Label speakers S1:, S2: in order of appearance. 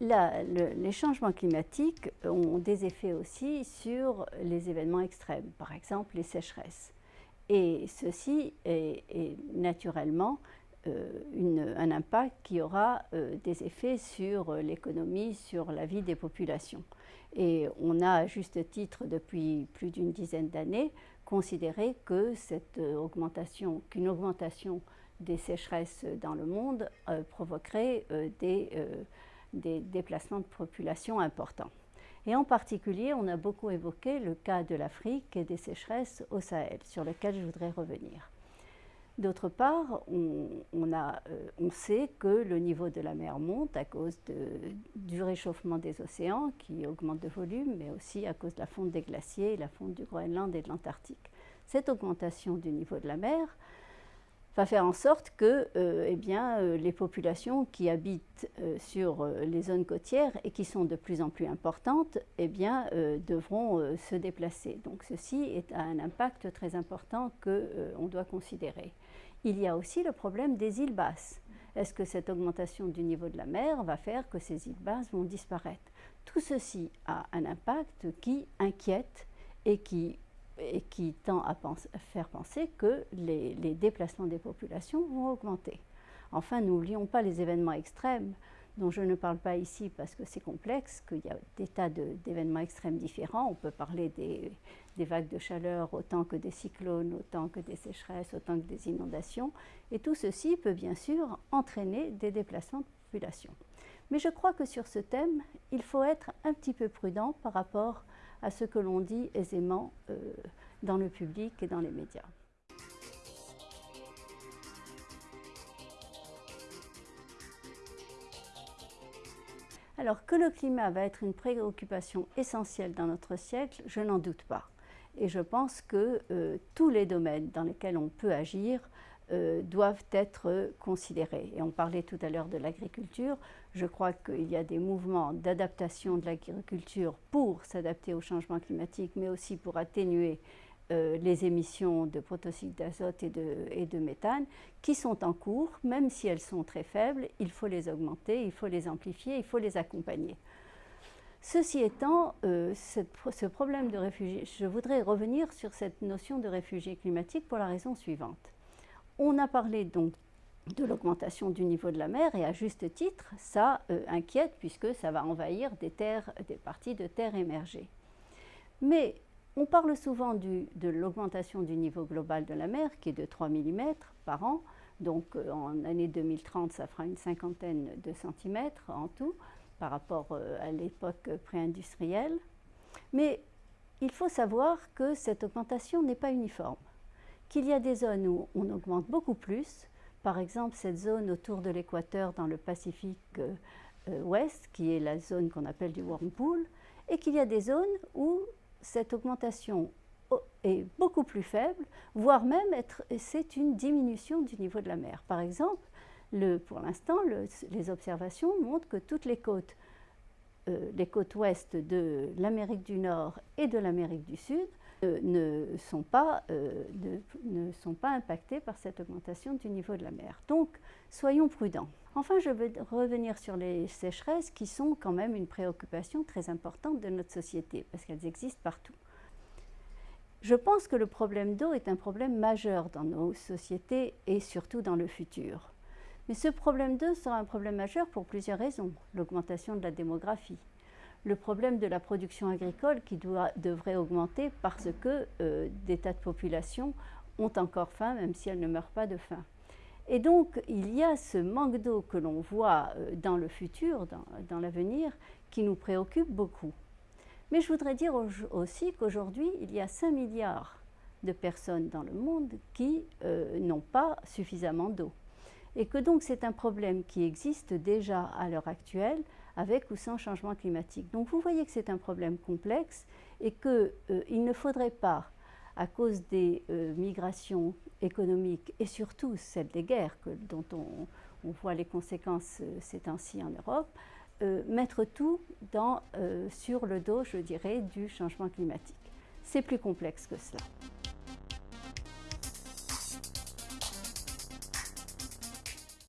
S1: les changements climatiques ont des effets aussi sur les événements extrêmes, par exemple les sécheresses. Et ceci est, naturellement euh, un impact qui aura euh, des effets sur l'économie, sur la vie des populations. Et on a à juste titre depuis plus d'une dizaine d'années considéré que cette augmentation, qu'une augmentation des sécheresses dans le monde euh, provoquerait des des déplacements de population importants. Et en particulier, on a beaucoup évoqué le cas de l'Afrique et des sécheresses au Sahel, sur lequel je voudrais revenir. D'autre part, euh, on, sait que le niveau de la mer monte à cause du réchauffement des océans qui augmente de volume, mais aussi à cause de la fonte des glaciers, la fonte du Groenland et de l'Antarctique. Cette augmentation du niveau de la mer va faire en sorte que euh, eh bien, euh, les populations qui habitent euh, sur les zones côtières et qui sont de plus en plus importantes eh bien, devront se déplacer. Donc ceci est un impact très important qu'on doit considérer. Il y a aussi le problème des îles basses. Est-ce que cette augmentation du niveau de la mer va faire que ces îles basses vont disparaître? Tout ceci a un impact qui inquiète et qui et qui tend à, faire penser que les, déplacements des populations vont augmenter. Enfin, n'oublions pas les événements extrêmes, dont je ne parle pas ici parce que c'est complexe, qu'il y a des tas d'événements extrêmes différents. On peut parler des, des, vagues de chaleur autant que des cyclones, autant que des sécheresses, autant que des inondations. Et tout ceci peut bien sûr entraîner des déplacements de population. Mais je crois que sur ce thème, il faut être un petit peu prudent par rapport à ce que l'on dit aisément euh, dans le public et dans les médias. Alors que le climat va être une préoccupation essentielle dans notre siècle, je n'en doute pas. Et je pense que euh, tous les domaines dans lesquels on peut agir euh, doivent être considérés. Et on parlait tout à l'heure de l'agriculture. Je crois qu'il y a des mouvements d'adaptation de l'agriculture pour s'adapter au changement climatique, mais aussi pour atténuer euh, les émissions de protoxyde d'azote et de, méthane qui sont en cours, même si elles sont très faibles, il faut les augmenter, il faut les amplifier, il faut les accompagner. Ceci étant, euh, ce problème de réfugiés, je voudrais revenir sur cette notion de réfugiés climatiques pour la raison suivante. On a parlé donc de l'augmentation du niveau de la mer et à juste titre, ça euh, inquiète puisque ça va envahir des, terres, des parties de terres émergées. Mais on parle souvent de l'augmentation du niveau global de la mer qui est de 3 mm par an. Donc euh, en année 2030, ça fera une cinquantaine de centimètres en tout par rapport euh, à l'époque pré-industrielle. Mais il faut savoir que cette augmentation n'est pas uniforme qu'il y a des zones où on augmente beaucoup plus, par exemple cette zone autour de l'équateur dans le Pacifique euh, ouest, qui est la zone qu'on appelle du Whirlpool, et qu'il y a des zones où cette augmentation est beaucoup plus faible, voire même c'est une diminution du niveau de la mer. Par exemple, le, pour l'instant, les observations montrent que toutes les côtes, euh, les côtes ouest de l'Amérique du Nord et de l'Amérique du Sud ne, sont pas, euh, ne, sont pas impactés par cette augmentation du niveau de la mer. Donc, soyons prudents. Enfin, je veux revenir sur les sécheresses qui sont quand même une préoccupation très importante de notre société, parce qu'elles existent partout. Je pense que le problème d'eau est un problème majeur dans nos sociétés et surtout dans le futur. Mais ce problème d'eau sera un problème majeur pour plusieurs raisons. L'augmentation de la démographie, le problème de la production agricole qui doit, devrait augmenter parce que euh, des tas de populations ont encore faim, même si elles ne meurent pas de faim. Et donc, il y a ce manque d'eau que l'on voit euh, dans le futur, dans, l'avenir, qui nous préoccupe beaucoup. Mais je voudrais dire aussi qu'aujourd'hui, il y a 5 milliards de personnes dans le monde qui euh, n'ont pas suffisamment d'eau. Et que donc c'est un problème qui existe déjà à l'heure actuelle, avec ou sans changement climatique. Donc vous voyez que c'est un problème complexe et qu'il euh, ne faudrait pas, à cause des euh, migrations économiques et surtout celles des guerres dont on, voit les conséquences euh, ces temps-ci en Europe, mettre tout sur le dos, je dirais, du changement climatique. C'est plus complexe que cela.